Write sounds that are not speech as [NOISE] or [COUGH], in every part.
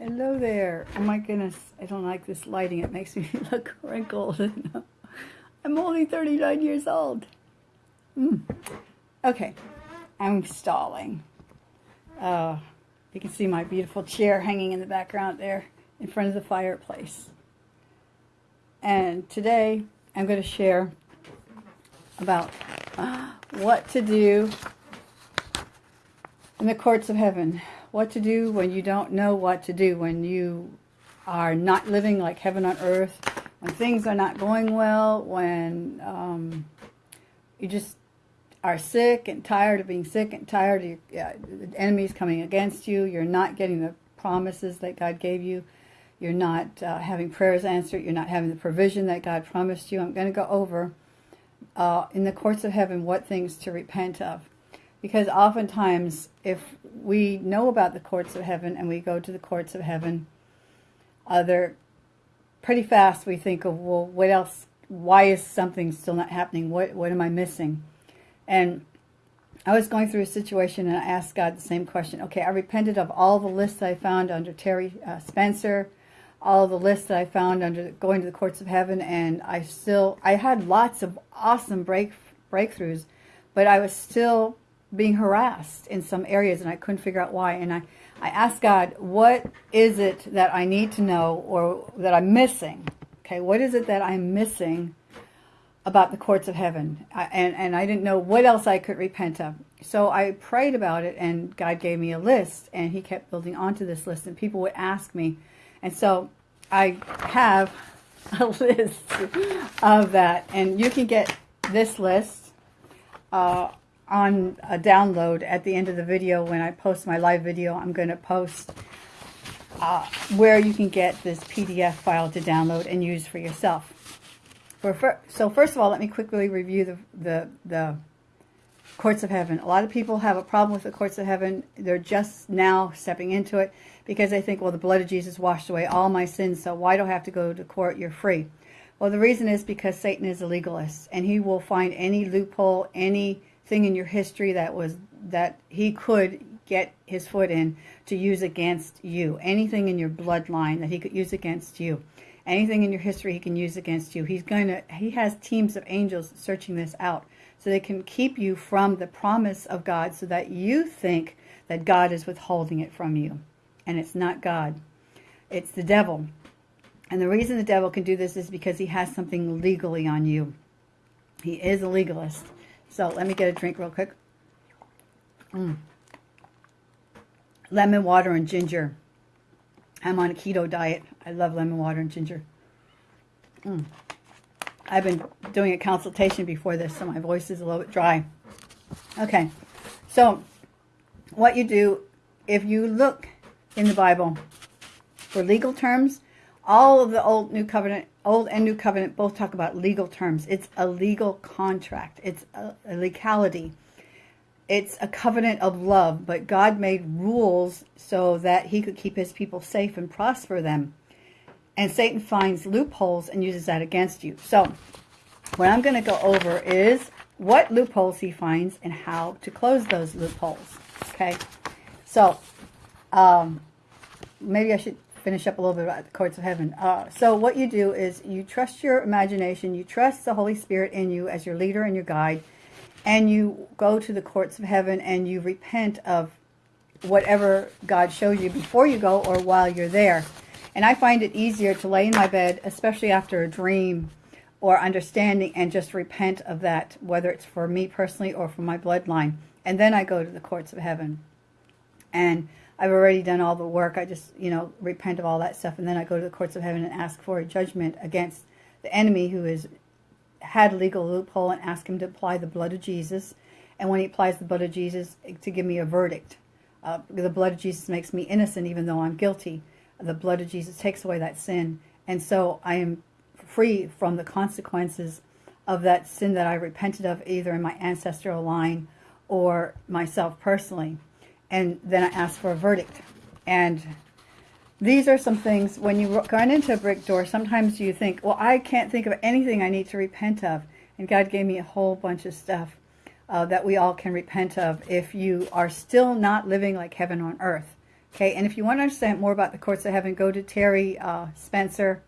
Hello there. Oh my goodness, I don't like this lighting. It makes me [LAUGHS] look wrinkled. [LAUGHS] I'm only 39 years old. Mm. Okay, I'm stalling. Uh, you can see my beautiful chair hanging in the background there in front of the fireplace. And today I'm going to share about uh, [GASPS] what to do in the courts of heaven. What to do when you don't know what to do, when you are not living like heaven on earth, when things are not going well, when um, you just are sick and tired of being sick and tired of your, uh, enemies coming against you, you're not getting the promises that God gave you, you're not uh, having prayers answered, you're not having the provision that God promised you. I'm going to go over uh, in the courts of heaven what things to repent of. Because oftentimes, if we know about the courts of heaven and we go to the courts of heaven, they're pretty fast we think of, well, what else, why is something still not happening? What, what am I missing? And I was going through a situation and I asked God the same question. Okay, I repented of all the lists I found under Terry uh, Spencer, all the lists that I found under going to the courts of heaven, and I still, I had lots of awesome break breakthroughs, but I was still being harassed in some areas and I couldn't figure out why. And I, I asked God, what is it that I need to know or that I'm missing? Okay, what is it that I'm missing about the courts of heaven? I, and, and I didn't know what else I could repent of. So I prayed about it and God gave me a list and he kept building onto this list and people would ask me. And so I have [LAUGHS] a list of that and you can get this list uh, on a download at the end of the video when I post my live video. I'm going to post uh, where you can get this PDF file to download and use for yourself. For, so first of all, let me quickly review the, the, the courts of heaven. A lot of people have a problem with the courts of heaven. They're just now stepping into it because they think, well, the blood of Jesus washed away all my sins, so why do I have to go to court? You're free. Well, the reason is because Satan is a legalist, and he will find any loophole, any thing in your history that was that he could get his foot in to use against you. Anything in your bloodline that he could use against you. Anything in your history he can use against you. He's going to he has teams of angels searching this out so they can keep you from the promise of God so that you think that God is withholding it from you. And it's not God. It's the devil. And the reason the devil can do this is because he has something legally on you. He is a legalist. So let me get a drink real quick. Mm. Lemon water and ginger. I'm on a keto diet. I love lemon water and ginger. Mm. I've been doing a consultation before this, so my voice is a little bit dry. Okay, so what you do, if you look in the Bible for legal terms, all of the old new covenant old and new covenant both talk about legal terms. It's a legal contract. It's a, a, legality. It's a covenant of love but god made rules so that he could keep his people safe and prosper them. And satan finds loopholes and uses that against you. So what i'm going to go over is what loopholes he finds and how to close those loopholes okay? So um, maybe i should finish up a little bit about the courts of heaven. Uh, so what you do is you trust your imagination, you trust the Holy Spirit in you as your leader and your guide, and you go to the courts of heaven and you repent of whatever God shows you before you go or while you're there. And I find it easier to lay in my bed, especially after a dream or understanding, and just repent of that, whether it's for me personally or for my bloodline. And then I go to the courts of heaven. And I've already done all the work. I just, you know, repent of all that stuff. And then I go to the courts of heaven and ask for a judgment against the enemy who has had legal loophole and ask him to apply the blood of Jesus. And when he applies the blood of Jesus, to give me a verdict. Uh, the blood of Jesus makes me innocent even though I'm guilty. The blood of Jesus takes away that sin. And so I am free from the consequences of that sin that I repented of either in my ancestral line or myself personally and then I ask for a verdict. And these are some things, when you run into a brick door, sometimes you think, well, I can't think of anything I need to repent of. And God gave me a whole bunch of stuff uh, that we all can repent of if you are still not living like heaven on earth. Okay, and if you want to understand more about the courts of heaven, go to Terry uh, Spencer.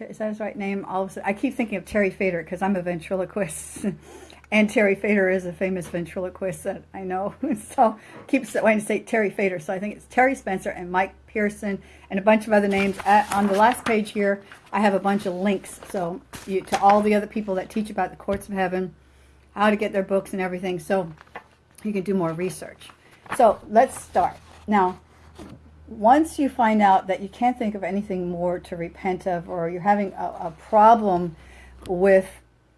Is that his right name? All of a sudden, I keep thinking of Terry Fator because I'm a ventriloquist. [LAUGHS] and Terry Fator is a famous ventriloquist that I know. [LAUGHS] so keep wanting to say Terry Fator. So I think it's Terry Spencer and Mike Pearson and a bunch of other names. At, on the last page here, I have a bunch of links so you, to all the other people that teach about the courts of heaven, how to get their books and everything. So you can do more research. So let's start. Now, once you find out that you can't think of anything more to repent of or you're having a, a problem with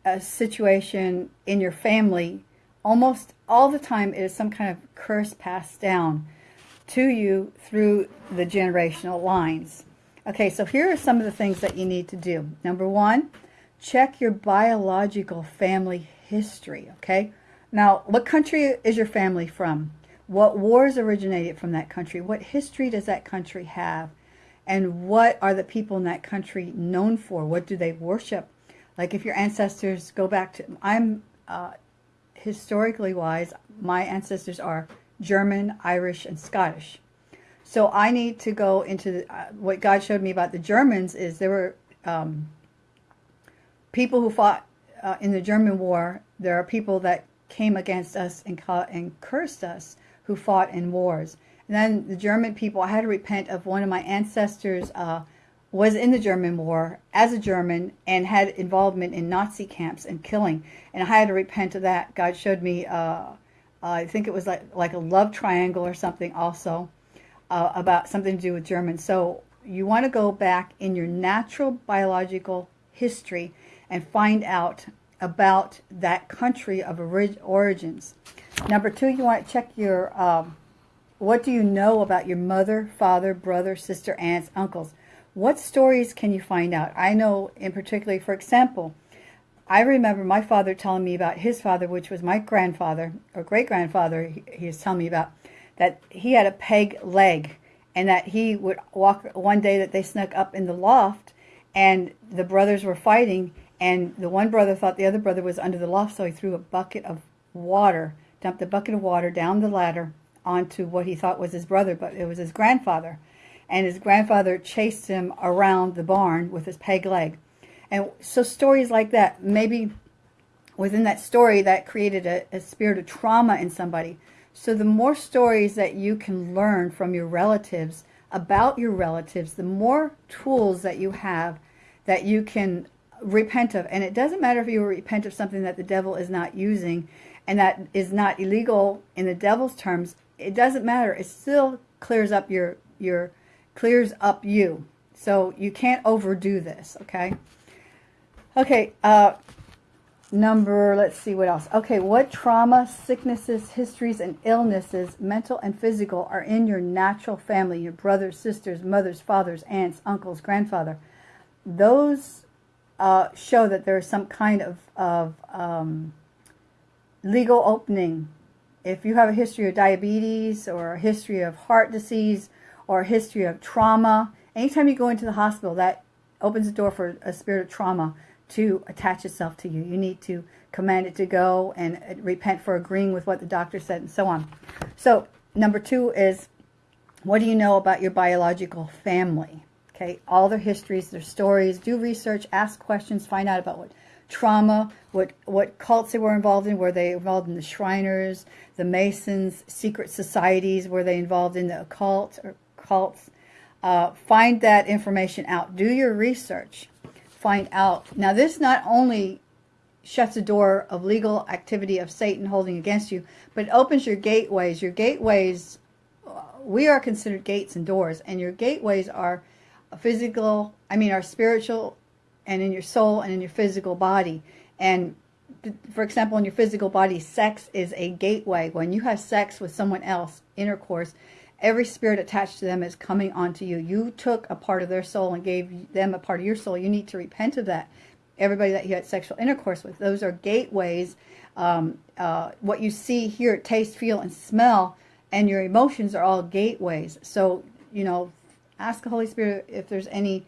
a situation in your family, almost all the time it is some kind of curse passed down to you through the generational lines. Okay, so here are some of the things that you need to do. Number one, check your biological family history, okay? Now, what country is your family from? What wars originated from that country? What history does that country have? And what are the people in that country known for? What do they worship? Like if your ancestors go back to, I'm uh, historically wise, my ancestors are German, Irish, and Scottish. So I need to go into the, uh, what God showed me about the Germans is there were um, people who fought uh, in the German war. There are people that came against us and, and cursed us who fought in wars. And then the German people, I had to repent of one of my ancestors uh, was in the German war as a German and had involvement in Nazi camps and killing. And I had to repent of that. God showed me, uh, I think it was like, like a love triangle or something also uh, about something to do with German. So you want to go back in your natural biological history and find out about that country of orig origins. Number two, you want to check your, um, what do you know about your mother, father, brother, sister, aunts, uncles? What stories can you find out? I know in particularly, for example, I remember my father telling me about his father, which was my grandfather or great-grandfather, he, he was telling me about, that he had a peg leg and that he would walk one day that they snuck up in the loft and the brothers were fighting and the one brother thought the other brother was under the loft so he threw a bucket of water dumped a bucket of water down the ladder onto what he thought was his brother but it was his grandfather and his grandfather chased him around the barn with his peg leg and so stories like that maybe within that story that created a, a spirit of trauma in somebody so the more stories that you can learn from your relatives about your relatives, the more tools that you have that you can repent of. And it doesn't matter if you repent of something that the devil is not using and that is not illegal in the devil's terms. It doesn't matter. It still clears up your, your clears up you. So you can't overdo this, okay? Okay, uh, Number, let's see what else. Okay, what trauma, sicknesses, histories, and illnesses, mental and physical, are in your natural family, your brothers, sisters, mothers, fathers, aunts, uncles, grandfather? Those uh, show that there is some kind of, of um, legal opening. If you have a history of diabetes or a history of heart disease or a history of trauma, anytime you go into the hospital, that opens the door for a spirit of trauma to attach itself to you. You need to command it to go and uh, repent for agreeing with what the doctor said and so on. So number two is, what do you know about your biological family? Okay, all their histories, their stories, do research, ask questions, find out about what trauma, what, what cults they were involved in. Were they involved in the Shriners, the Masons, secret societies? Were they involved in the occult or cults? Uh, find that information out. Do your research find out. Now, this not only shuts the door of legal activity of Satan holding against you, but it opens your gateways. Your gateways, uh, we are considered gates and doors, and your gateways are physical, I mean, are spiritual, and in your soul and in your physical body. And for example, in your physical body, sex is a gateway. When you have sex with someone else, intercourse, every spirit attached to them is coming onto you. You took a part of their soul and gave them a part of your soul. You need to repent of that. Everybody that you had sexual intercourse with, those are gateways. Um, uh, what you see, hear, taste, feel, and smell, and your emotions are all gateways. So, you know, ask the Holy Spirit if there's any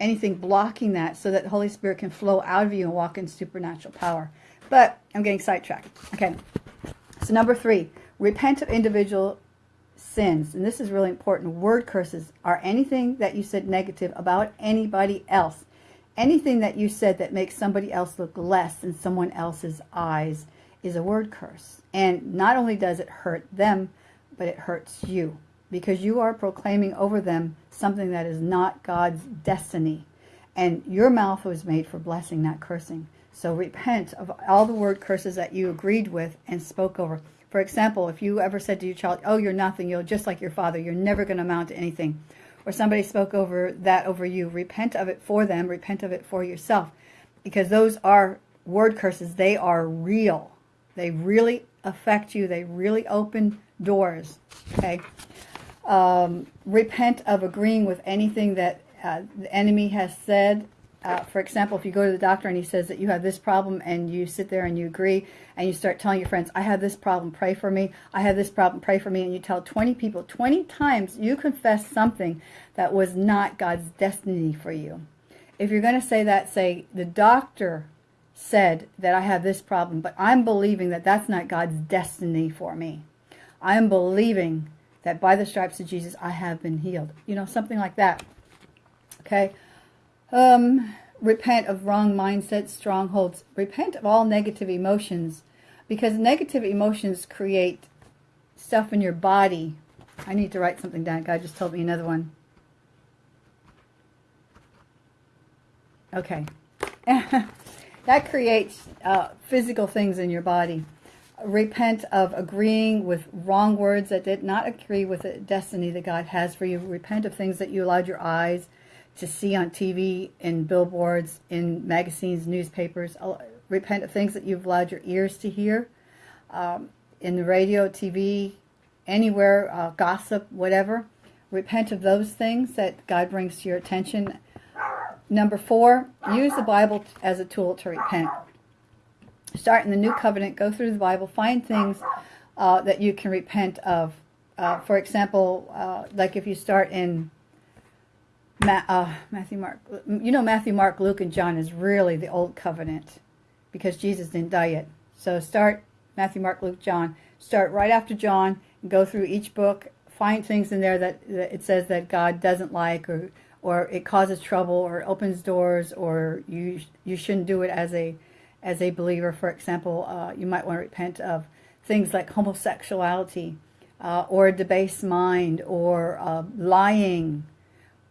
anything blocking that so that the Holy Spirit can flow out of you and walk in supernatural power. But I'm getting sidetracked. Okay. So number three, repent of individual sins, and this is really important, word curses are anything that you said negative about anybody else. Anything that you said that makes somebody else look less in someone else's eyes is a word curse. And not only does it hurt them, but it hurts you because you are proclaiming over them something that is not God's destiny. And your mouth was made for blessing, not cursing. So repent of all the word curses that you agreed with and spoke over. For example, if you ever said to your child, oh, you're nothing, you're just like your father, you're never going to amount to anything. Or somebody spoke over that over you, repent of it for them, repent of it for yourself. Because those are word curses. They are real. They really affect you. They really open doors. Okay. Um, repent of agreeing with anything that uh, the enemy has said. Uh, for example, if you go to the doctor and he says that you have this problem and you sit there and you agree and you start telling your friends, I have this problem, pray for me. I have this problem, pray for me. And you tell 20 people, 20 times you confess something that was not God's destiny for you. If you're going to say that, say, the doctor said that I have this problem, but I'm believing that that's not God's destiny for me. I am believing that by the stripes of Jesus, I have been healed. You know, something like that. Okay. Um, repent of wrong mindsets, strongholds. Repent of all negative emotions because negative emotions create stuff in your body. I need to write something down. God just told me another one. Okay. [LAUGHS] that creates uh, physical things in your body. Repent of agreeing with wrong words that did not agree with the destiny that God has for you. Repent of things that you allowed your eyes to see on TV, in billboards, in magazines, newspapers. Repent of things that you've allowed your ears to hear, um, in the radio, TV, anywhere, uh, gossip, whatever. Repent of those things that God brings to your attention. Number four, use the Bible as a tool to repent. Start in the New Covenant, go through the Bible, find things uh, that you can repent of. Uh, for example, uh, like if you start in Ma uh, Matthew, Mark, you know Matthew, Mark, Luke, and John is really the old covenant because Jesus didn't die yet. So start Matthew, Mark, Luke, John. Start right after John and go through each book. Find things in there that, that it says that God doesn't like or or it causes trouble or opens doors or you you shouldn't do it as a as a believer. For example, uh, you might want to repent of things like homosexuality uh, or a debased mind or uh, lying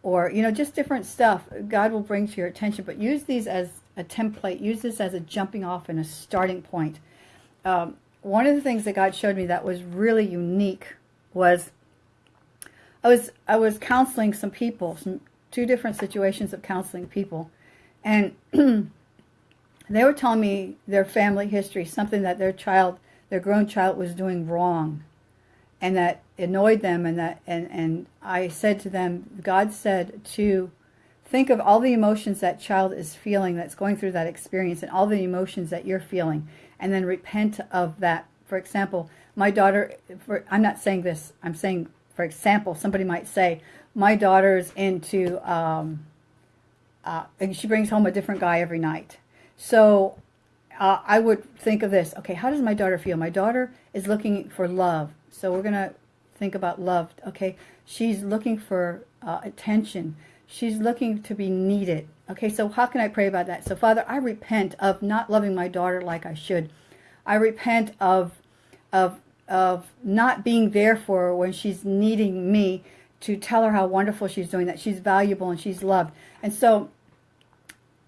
or, you know, just different stuff God will bring to your attention. But use these as a template. Use this as a jumping off and a starting point. Um, one of the things that God showed me that was really unique was I was I was counseling some people, some two different situations of counseling people, and [CLEARS THROAT] they were telling me their family history, something that their child, their grown child, was doing wrong, and that annoyed them and that and and I said to them God said to think of all the emotions that child is feeling that's going through that experience and all the emotions that you're feeling and then repent of that. For example my daughter for I'm not saying this I'm saying for example somebody might say my daughter's into um, uh, and she brings home a different guy every night. So uh, I would think of this okay how does my daughter feel? My daughter is looking for love. So we're gonna think about love. Okay, she's looking for uh, attention. She's looking to be needed. Okay, so how can I pray about that? So Father, I repent of not loving my daughter like I should. I repent of of of not being there for her when she's needing me to tell her how wonderful she's doing, that she's valuable and she's loved. And so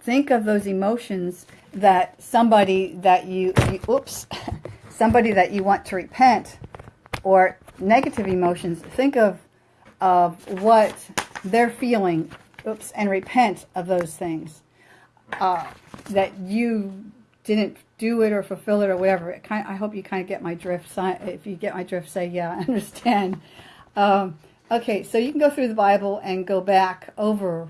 think of those emotions that somebody that you, you oops, [LAUGHS] somebody that you want to repent or negative emotions, think of, of what they're feeling, oops, and repent of those things. Uh, that you didn't do it or fulfill it or whatever. It kind of, I hope you kind of get my drift. If you get my drift, say, yeah, [LAUGHS] I understand. Um, okay, so you can go through the Bible and go back over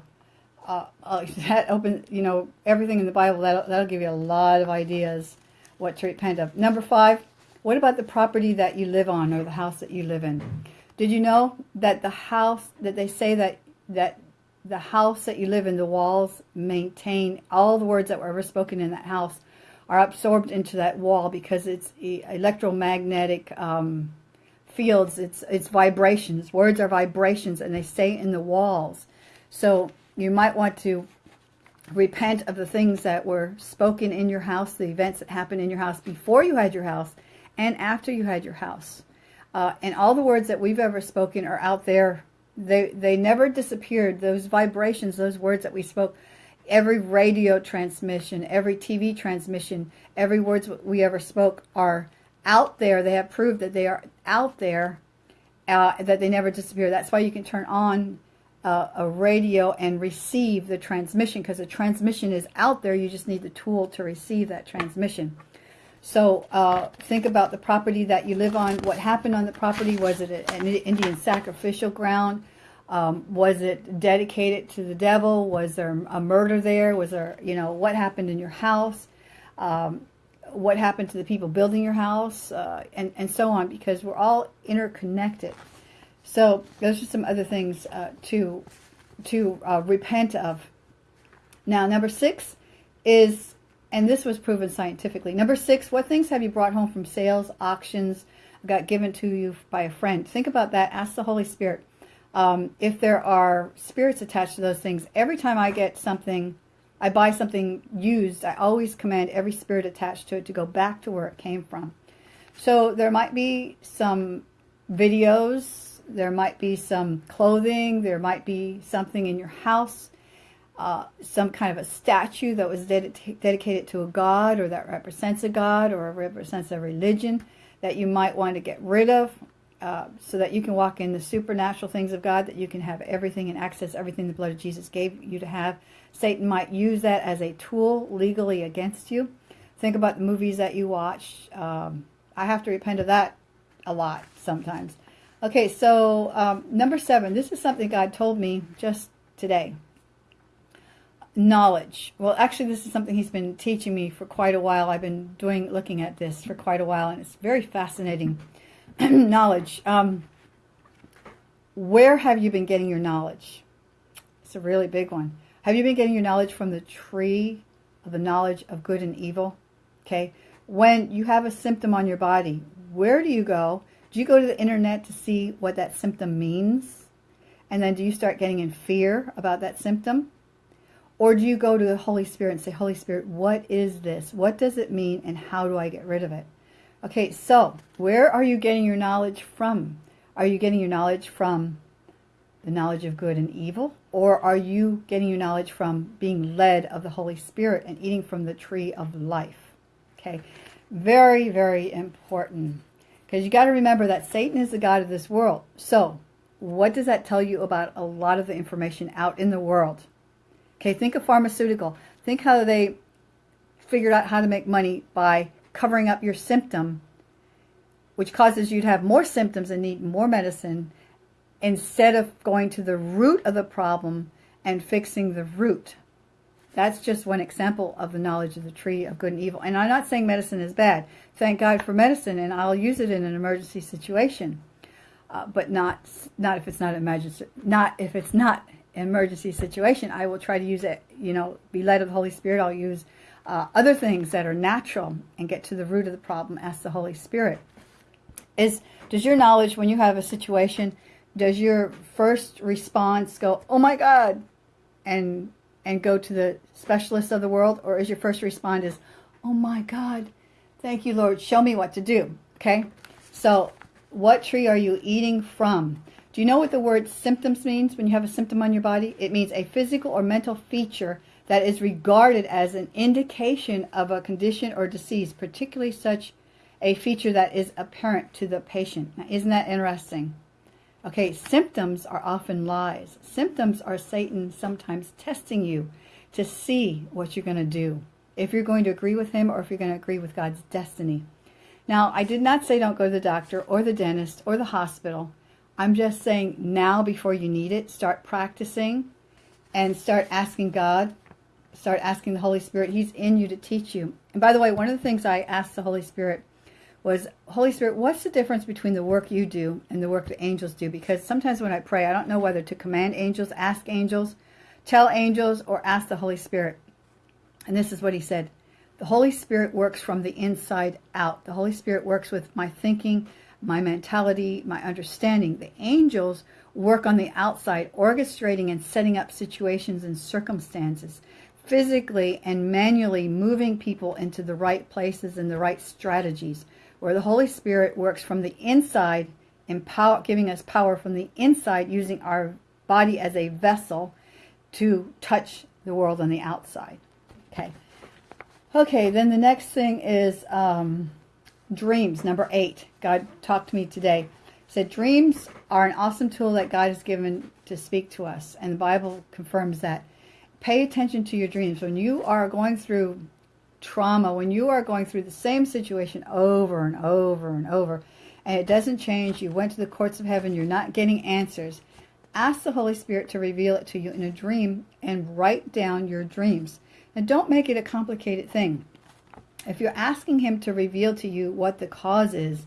uh, uh, [LAUGHS] that open, you know, everything in the Bible. That'll, that'll give you a lot of ideas what to repent of. Number five, what about the property that you live on or the house that you live in? Did you know that the house, that they say that, that the house that you live in, the walls maintain all the words that were ever spoken in that house are absorbed into that wall because it's electromagnetic um, fields. It's it's vibrations. Words are vibrations, and they stay in the walls. So you might want to repent of the things that were spoken in your house, the events that happened in your house before you had your house, and after you had your house. Uh, and all the words that we've ever spoken are out there. They they never disappeared. Those vibrations, those words that we spoke, every radio transmission, every TV transmission, every words we ever spoke are out there. They have proved that they are out there, uh, that they never disappear. That's why you can turn on uh, a radio and receive the transmission because the transmission is out there. You just need the tool to receive that transmission. So uh, think about the property that you live on. What happened on the property? Was it an Indian sacrificial ground? Um, was it dedicated to the devil? Was there a murder there? Was there, you know, what happened in your house? Um, what happened to the people building your house? Uh, and, and so on, because we're all interconnected. So those are some other things uh, to, to uh, repent of. Now, number six is and this was proven scientifically. Number six, what things have you brought home from sales, auctions, got given to you by a friend? Think about that. Ask the Holy Spirit. Um, if there are spirits attached to those things, every time I get something, I buy something used, I always command every spirit attached to it to go back to where it came from. So there might be some videos, there might be some clothing, there might be something in your house uh, some kind of a statue that was ded dedicated to a god or that represents a god or represents a religion that you might want to get rid of uh, so that you can walk in the supernatural things of God, that you can have everything and access everything the blood of Jesus gave you to have. Satan might use that as a tool legally against you. Think about the movies that you watch. Um, I have to repent of that a lot sometimes. Okay, so um, number seven, this is something God told me just today knowledge. Well, actually, this is something he's been teaching me for quite a while. I've been doing, looking at this for quite a while, and it's very fascinating. [CLEARS THROAT] knowledge. Um, where have you been getting your knowledge? It's a really big one. Have you been getting your knowledge from the tree of the knowledge of good and evil? Okay. When you have a symptom on your body, where do you go? Do you go to the internet to see what that symptom means? And then do you start getting in fear about that symptom? Or do you go to the Holy Spirit and say, Holy Spirit, what is this? What does it mean and how do I get rid of it? Okay, so where are you getting your knowledge from? Are you getting your knowledge from the knowledge of good and evil? Or are you getting your knowledge from being led of the Holy Spirit and eating from the tree of life? Okay, very, very important. Because you got to remember that Satan is the God of this world. So what does that tell you about a lot of the information out in the world? Okay, think of pharmaceutical. Think how they figured out how to make money by covering up your symptom, which causes you to have more symptoms and need more medicine, instead of going to the root of the problem and fixing the root. That's just one example of the knowledge of the tree of good and evil. And I'm not saying medicine is bad. Thank God for medicine, and I'll use it in an emergency situation. Uh, but not not if it's not emergency, not if it's not emergency situation, I will try to use it, you know, be led of the Holy Spirit. I'll use uh, other things that are natural and get to the root of the problem, ask the Holy Spirit. Is Does your knowledge, when you have a situation, does your first response go, oh my God, and and go to the specialists of the world? Or is your first response is, oh my God, thank you, Lord, show me what to do, okay? So what tree are you eating from? Do you know what the word symptoms means when you have a symptom on your body? It means a physical or mental feature that is regarded as an indication of a condition or disease, particularly such a feature that is apparent to the patient. Now, isn't that interesting? Okay, symptoms are often lies. Symptoms are Satan sometimes testing you to see what you're going to do. If you're going to agree with him or if you're going to agree with God's destiny. Now, I did not say don't go to the doctor or the dentist or the hospital. I'm just saying now before you need it, start practicing and start asking God, start asking the Holy Spirit. He's in you to teach you. And by the way, one of the things I asked the Holy Spirit was, Holy Spirit, what's the difference between the work you do and the work the angels do? Because sometimes when I pray, I don't know whether to command angels, ask angels, tell angels, or ask the Holy Spirit. And this is what he said. The Holy Spirit works from the inside out. The Holy Spirit works with my thinking, my mentality, my understanding. The angels work on the outside, orchestrating and setting up situations and circumstances, physically and manually moving people into the right places and the right strategies, where the Holy Spirit works from the inside, empower, giving us power from the inside, using our body as a vessel to touch the world on the outside. Okay. Okay, then the next thing is um, dreams, number eight. God talked to me today. He said dreams are an awesome tool that God has given to speak to us, and the Bible confirms that. Pay attention to your dreams. When you are going through trauma, when you are going through the same situation over and over and over, and it doesn't change, you went to the courts of heaven, you're not getting answers, ask the Holy Spirit to reveal it to you in a dream and write down your dreams. And don't make it a complicated thing. If you're asking him to reveal to you what the cause is,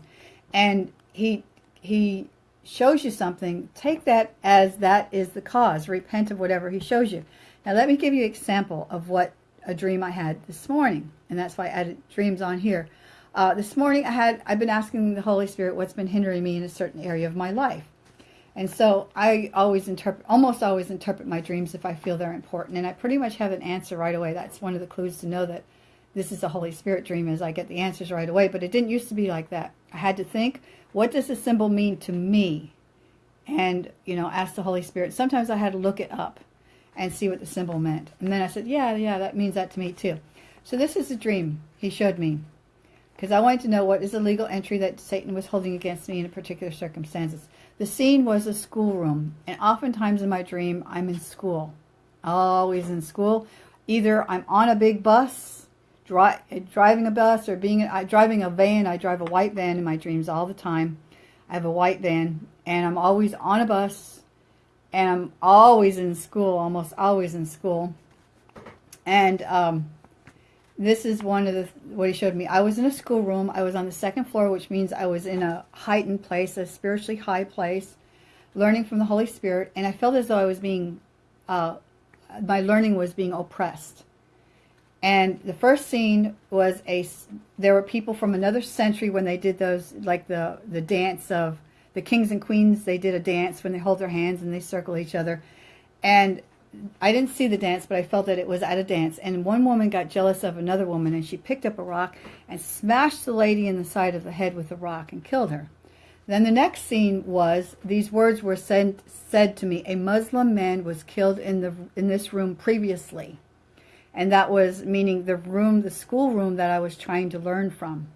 and he he shows you something, take that as that is the cause. Repent of whatever he shows you. Now let me give you an example of what a dream I had this morning, and that's why I added dreams on here. Uh, this morning I had I've been asking the Holy Spirit what's been hindering me in a certain area of my life. And so I always interpret, almost always interpret my dreams if I feel they're important. And I pretty much have an answer right away. That's one of the clues to know that this is a Holy Spirit dream as I get the answers right away. But it didn't used to be like that. I had to think, what does this symbol mean to me? And, you know, ask the Holy Spirit. Sometimes I had to look it up and see what the symbol meant. And then I said, yeah, yeah, that means that to me too. So this is a dream he showed me. Because I wanted to know what is the legal entry that Satan was holding against me in a particular circumstances. The scene was a schoolroom, and oftentimes in my dream, I'm in school. Always in school. Either I'm on a big bus, dri driving a bus, or being uh, driving a van. I drive a white van in my dreams all the time. I have a white van, and I'm always on a bus, and I'm always in school, almost always in school. And um, this is one of the what he showed me. I was in a schoolroom. I was on the second floor, which means I was in a heightened place, a spiritually high place, learning from the Holy Spirit. And I felt as though I was being, uh, my learning was being oppressed. And the first scene was a, there were people from another century when they did those, like the, the dance of the kings and queens. They did a dance when they hold their hands and they circle each other. And I didn't see the dance, but I felt that it was at a dance. And one woman got jealous of another woman, and she picked up a rock and smashed the lady in the side of the head with the rock and killed her. Then the next scene was these words were said said to me: a Muslim man was killed in the in this room previously, and that was meaning the room, the school room that I was trying to learn from.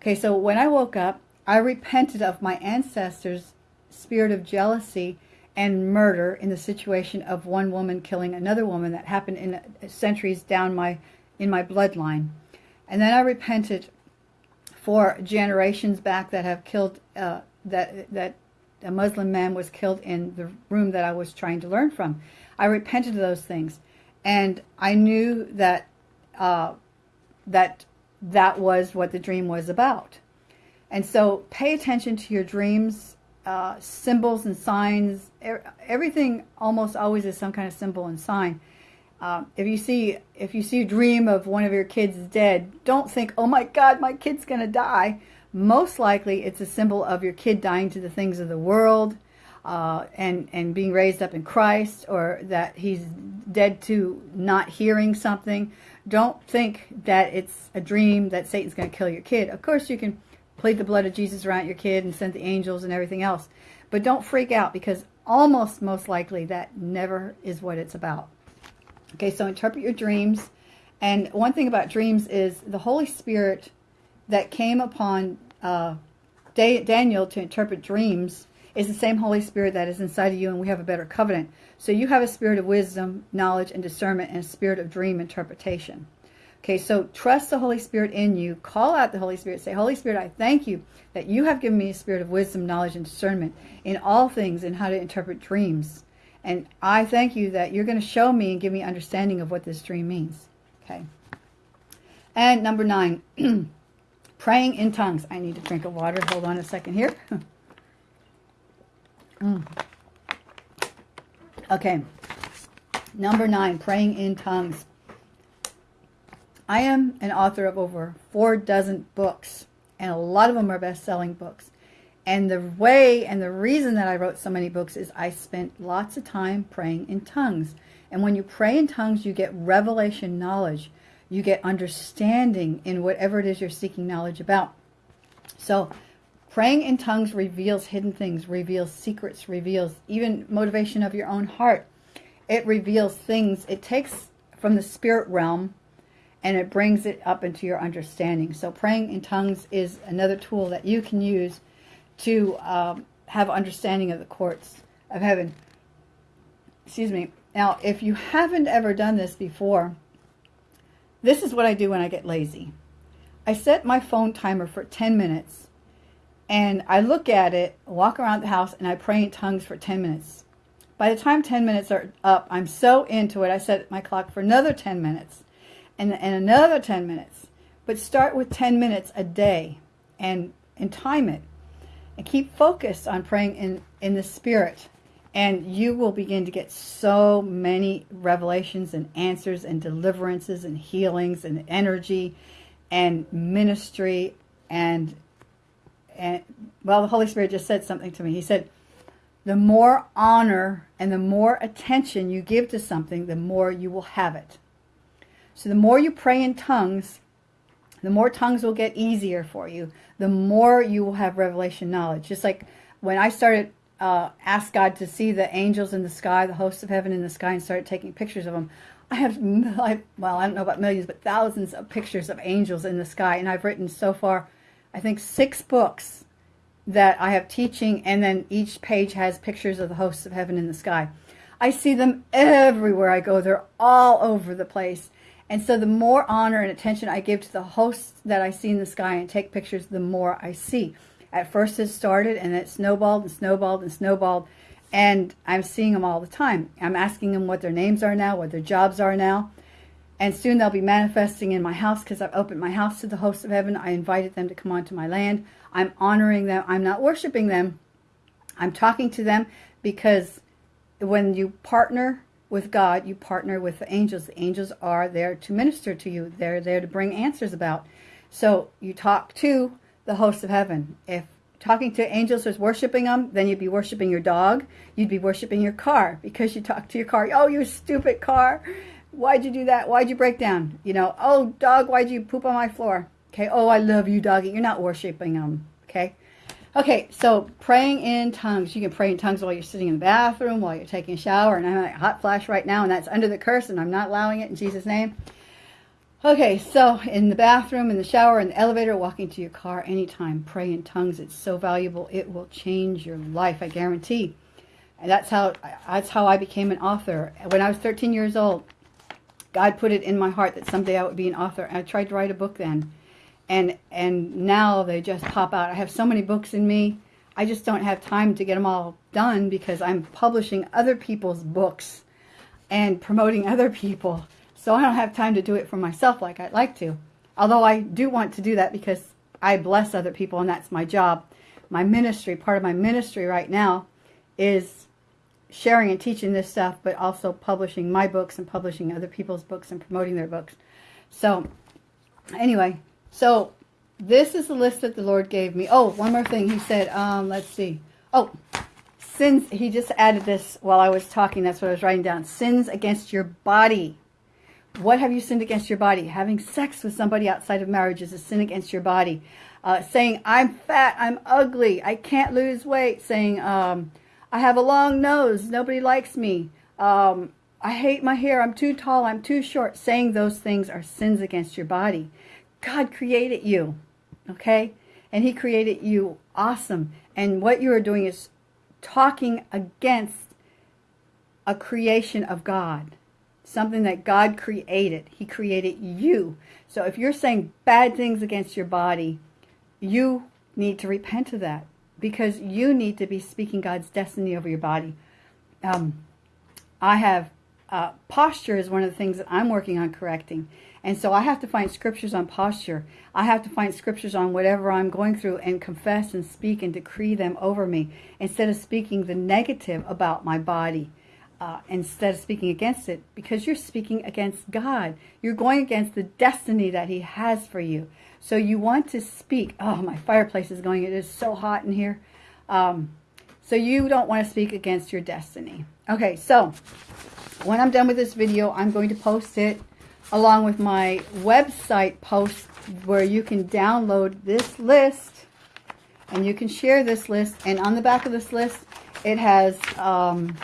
Okay, so when I woke up, I repented of my ancestors' spirit of jealousy and murder in the situation of one woman killing another woman that happened in centuries down my in my bloodline. And then I repented for generations back that have killed uh, that that a Muslim man was killed in the room that I was trying to learn from. I repented of those things, and I knew that uh, that that was what the dream was about. And so, pay attention to your dreams uh, symbols and signs. Everything almost always is some kind of symbol and sign. Uh, if you see if you see a dream of one of your kids dead, don't think, "Oh my God, my kid's to die." Most likely, it's a symbol of your kid dying to the things of the world, uh, and and being raised up in Christ, or that he's dead to not hearing something. Don't think that it's a dream that Satan's going to kill your kid. Of course, you can plead the blood of Jesus around your kid and send the angels and everything else. But don't freak out because almost most likely that never is what it's about. Okay, so interpret your dreams. And one thing about dreams is the Holy Spirit that came upon uh, Daniel to interpret dreams is the same Holy Spirit that is inside of you, and we have a better covenant. So you have a spirit of wisdom, knowledge, and discernment, and a spirit of dream interpretation. Okay, so trust the Holy Spirit in you. Call out the Holy Spirit. Say, Holy Spirit, I thank you that you have given me a spirit of wisdom, knowledge, and discernment in all things and how to interpret dreams. And I thank you that you're going to show me and give me understanding of what this dream means. Okay. And number nine, [CLEARS THROAT] praying in tongues. I need a drink of water. Hold on a second here. [LAUGHS] mm. Okay. Number nine, praying in tongues. I am an author of over four dozen books, and a lot of them are best-selling books. And the way and the reason that I wrote so many books is I spent lots of time praying in tongues. And when you pray in tongues, you get revelation knowledge. You get understanding in whatever it is you're seeking knowledge about. So praying in tongues reveals hidden things, reveals secrets, reveals even motivation of your own heart. It reveals things. It takes from the spirit realm and it brings it up into your understanding. So praying in tongues is another tool that you can use to um, have understanding of the courts of heaven. Excuse me. Now, if you haven't ever done this before, this is what I do when I get lazy. I set my phone timer for 10 minutes and I look at it, walk around the house, and I pray in tongues for 10 minutes. By the time 10 minutes are up, I'm so into it, I set my clock for another 10 minutes and, and another 10 minutes. But start with 10 minutes a day and, and time it. And keep focused on praying in, in the Spirit. And you will begin to get so many revelations and answers and deliverances and healings and energy and ministry and and well the Holy Spirit just said something to me. He said, the more honor and the more attention you give to something, the more you will have it. So the more you pray in tongues, the more tongues will get easier for you. The more you will have revelation knowledge. Just like when I started uh, ask God to see the angels in the sky, the hosts of heaven in the sky, and started taking pictures of them. I have, [LAUGHS] well, I don't know about millions, but thousands of pictures of angels in the sky. And I've written so far, I think, six books that I have teaching, and then each page has pictures of the hosts of heaven in the sky. I see them everywhere I go. They're all over the place. And so the more honor and attention I give to the hosts that I see in the sky and take pictures, the more I see. At first it started and it snowballed and snowballed and snowballed. And I'm seeing them all the time. I'm asking them what their names are now, what their jobs are now. And soon they'll be manifesting in my house because I've opened my house to the hosts of heaven. I invited them to come onto my land. I'm honoring them. I'm not worshiping them. I'm talking to them because when you partner with God, you partner with the angels. The angels are there to minister to you. They're there to bring answers about. So you talk to the hosts of heaven. If talking to angels is worshiping them, then you'd be worshiping your dog. You'd be worshiping your car because you talk to your car. Oh, you stupid car. Why'd you do that? Why'd you break down? You know, oh, dog, why'd you poop on my floor? Okay, oh, I love you, doggy. You're not worshiping them. Okay, Okay, so praying in tongues. You can pray in tongues while you're sitting in the bathroom, while you're taking a shower, and I'm a hot flash right now, and that's under the curse, and I'm not allowing it in Jesus' name. Okay, so in the bathroom, in the shower, in the elevator, walking to your car, anytime, pray in tongues. It's so valuable. It will change your life, I guarantee. And that's how that's how I became an author. When I was 13 years old, God put it in my heart that someday I would be an author. And I tried to write a book then and and now they just pop out. I have so many books in me. I just don't have time to get them all done because I'm publishing other people's books and promoting other people. So I don't have time to do it for myself like I'd like to. Although I do want to do that because I bless other people and that's my job. My ministry, part of my ministry right now is sharing and teaching this stuff, but also publishing my books and publishing other people's books and promoting their books. So anyway, so this is the list that the Lord gave me. Oh, one more thing. He said, um, let's see. Oh, sins. He just added this while I was talking. That's what I was writing down. Sins against your body. What have you sinned against your body? Having sex with somebody outside of marriage is a sin against your body. Uh, saying, I'm fat, I'm ugly, I can't lose weight. Saying, um, I have a long nose, nobody likes me. Um, I hate my hair, I'm too tall, I'm too short. Saying those things are sins against your body. God created you, okay? And he created you awesome. And what you are doing is talking against a creation of God, something that God created. He created you. So if you're saying bad things against your body, you need to repent of that because you need to be speaking God's destiny over your body. Um, I have uh, posture is one of the things that I'm working on correcting. And so I have to find scriptures on posture. I have to find scriptures on whatever I'm going through and confess and speak and decree them over me instead of speaking the negative about my body. Uh, instead of speaking against it because you're speaking against God. You're going against the destiny that he has for you. So you want to speak. Oh, my fireplace is going. It is so hot in here. Um, so you don't want to speak against your destiny. Okay, so when I'm done with this video, I'm going to post it along with my website post where you can download this list and you can share this list. And on the back of this list, it has um,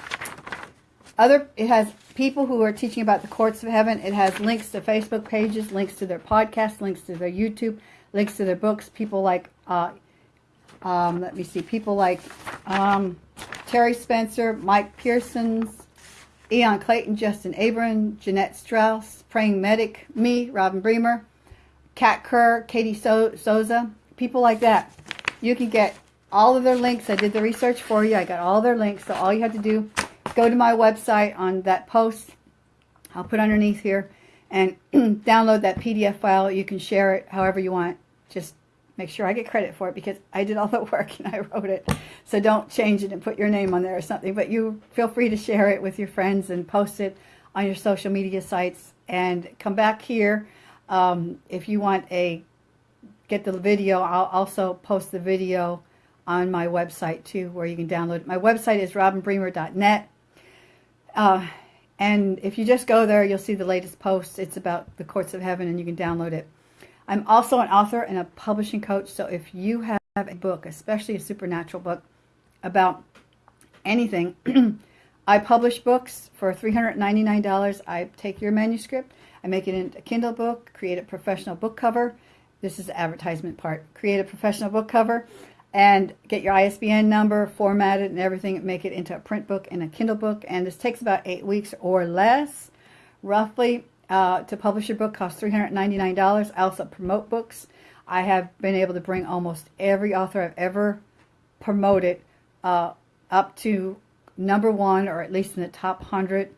other, it has people who are teaching about the courts of heaven. It has links to Facebook pages, links to their podcast, links to their YouTube, links to their books. People like, uh, um, let me see, people like um, Terry Spencer, Mike Parsons, Ian Clayton, Justin Abram, Jeanette Strauss, Praying Medic, me, Robin Bremer, Kat Kerr, Katie so Souza, people like that. You can get all of their links. I did the research for you. I got all their links. So all you have to do go to my website on that post. I'll put underneath here and [CLEARS THROAT] download that PDF file. You can share it however you want. Just make sure I get credit for it because I did all the [LAUGHS] work and I wrote it. So don't change it and put your name on there or something. But you feel free to share it with your friends and post it on your social media sites. And come back here um, if you want a get the video. I'll also post the video on my website too where you can download it. My website is robinbremer.net. Uh, and if you just go there, you'll see the latest posts. It's about the courts of heaven and you can download it. I'm also an author and a publishing coach. So if you have a book, especially a supernatural book about anything, [CLEARS THROAT] I publish books for $399. I take your manuscript, I make it into a Kindle book, create a professional book cover. This is the advertisement part. Create a professional book cover and get your ISBN number, formatted and everything, make it into a print book and a Kindle book. And this takes about eight weeks or less, roughly. Uh, to publish your book costs $399. I also promote books. I have been able to bring almost every author I've ever promoted uh, up to number one or at least in the top 100,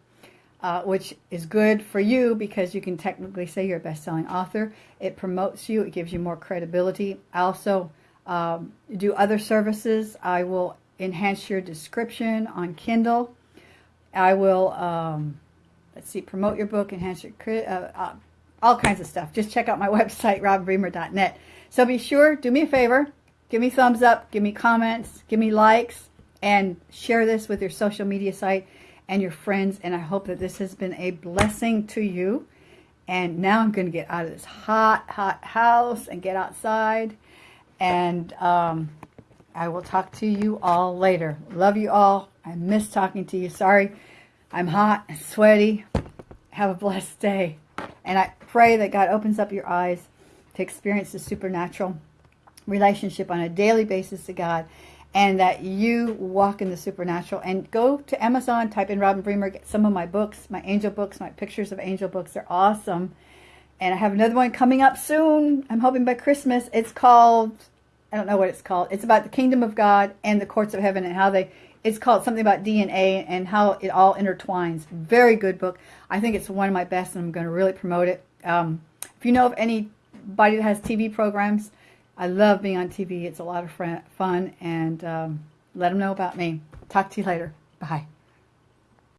uh, which is good for you because you can technically say you're a best-selling author. It promotes you. It gives you more credibility. I also um, do other services. I will enhance your description on Kindle. I will, um, let's see, promote your book, enhance your, uh, uh, all kinds of stuff. Just check out my [LAUGHS] website, robinbremer.net. So be sure, do me a favor, give me thumbs up, give me comments, give me likes, and share this with your social media site and your friends. And I hope that this has been a blessing to you. And now I'm going to get out of this hot, hot house and get outside and um, I will talk to you all later. Love you all. I miss talking to you. Sorry, I'm hot and sweaty. Have a blessed day. And I pray that God opens up your eyes to experience the supernatural relationship on a daily basis to God and that you walk in the supernatural. And go to Amazon, type in Robin Bremer, get some of my books, my angel books, my pictures of angel books. They're awesome. And I have another one coming up soon. I'm hoping by Christmas. It's called, I don't know what it's called. It's about the kingdom of God and the courts of heaven and how they, it's called something about DNA and how it all intertwines. Very good book. I think it's one of my best and I'm going to really promote it. Um, if you know of anybody that has TV programs, I love being on TV. It's a lot of fun and um, let them know about me. Talk to you later. Bye.